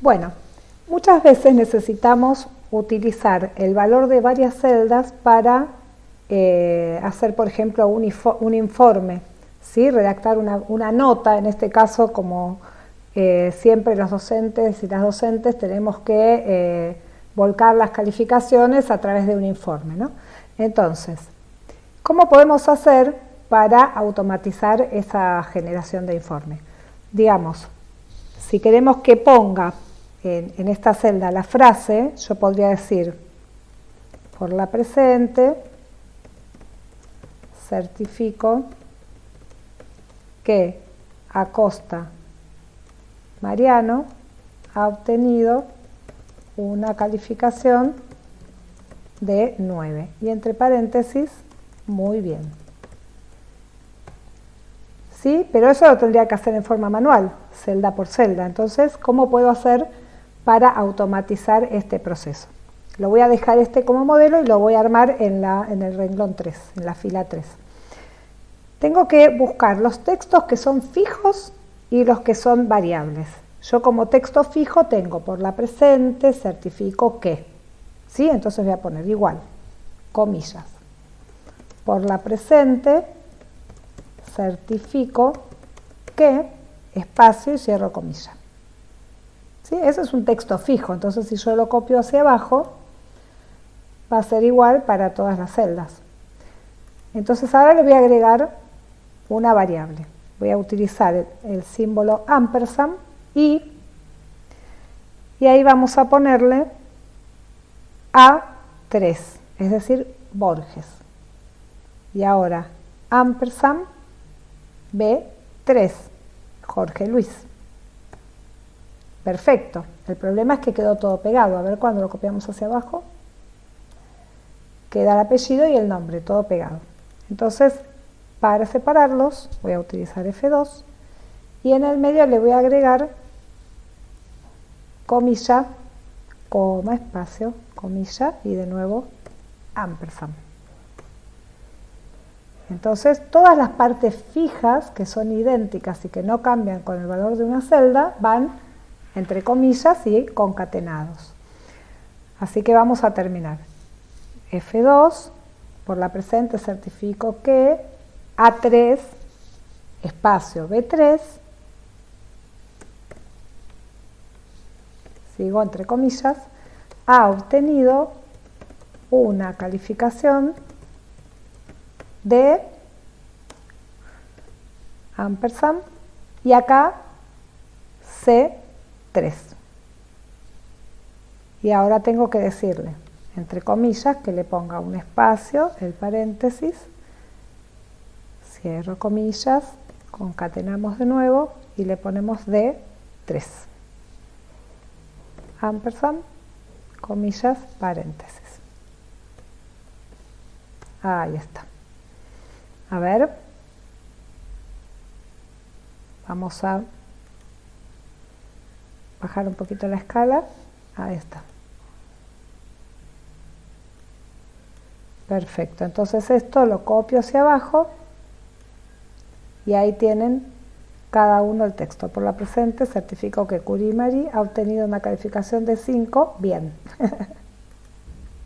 Bueno, muchas veces necesitamos utilizar el valor de varias celdas para eh, hacer, por ejemplo, un, informe, ¿sí? redactar una, nota, en este caso, como eh, siempre los docentes y las docentes tenemos que eh, volcar las calificaciones a través de un informe. ¿no? Entonces, ¿cómo podemos hacer para automatizar esa generación de informe? Digamos, si queremos que ponga en, esta celda la frase, yo podría decir por la presente, certifico que Acosta Mariano ha obtenido una calificación de 9 y entre paréntesis, muy bien. ¿Sí? Pero eso lo tendría que hacer en forma manual, celda por celda. Entonces, ¿cómo puedo hacer para automatizar este proceso. Lo voy a dejar este como modelo y lo voy a armar en, la, en el renglón 3, en la fila 3. Tengo que buscar los textos que son fijos y los que son variables. Yo como texto fijo tengo por la presente, certifico que. ¿Sí? Entonces voy a poner igual, comillas. Por la presente, certifico que, espacio y cierro comillas. Ese es un texto fijo, entonces si yo lo copio hacia abajo, va a ser igual para todas las celdas. Entonces ahora le voy a agregar una variable. Voy a utilizar el, símbolo ampersand y, y ahí vamos a ponerle A3, es decir, Borges. Y ahora ampersand B3, Jorge Luis. Perfecto. El problema es que quedó todo pegado. A ver cuando lo copiamos hacia abajo. Queda el apellido y el nombre, todo pegado. Entonces, para separarlos, voy a utilizar F2 y en el medio le voy a agregar comilla, coma, espacio, comilla y de nuevo ampersand. Entonces, todas las partes fijas que son idénticas y que no cambian con el valor de una celda van entre comillas y concatenados. Así que vamos a terminar. F2, por la presente certifico que A3, espacio B3, sigo entre comillas, ha obtenido una calificación de ampersand y acá C 3. Y ahora tengo que decirle, entre comillas, que le ponga un espacio, el paréntesis, cierro comillas, concatenamos de nuevo y le ponemos de 3. Ampersand, comillas, paréntesis. Ahí está. A ver. Vamos a bajar un poquito la escala, ahí está. Perfecto, entonces esto lo copio hacia abajo y ahí tienen cada uno el texto. Por la presente certifico que Curimari ha obtenido una calificación de 5, bien.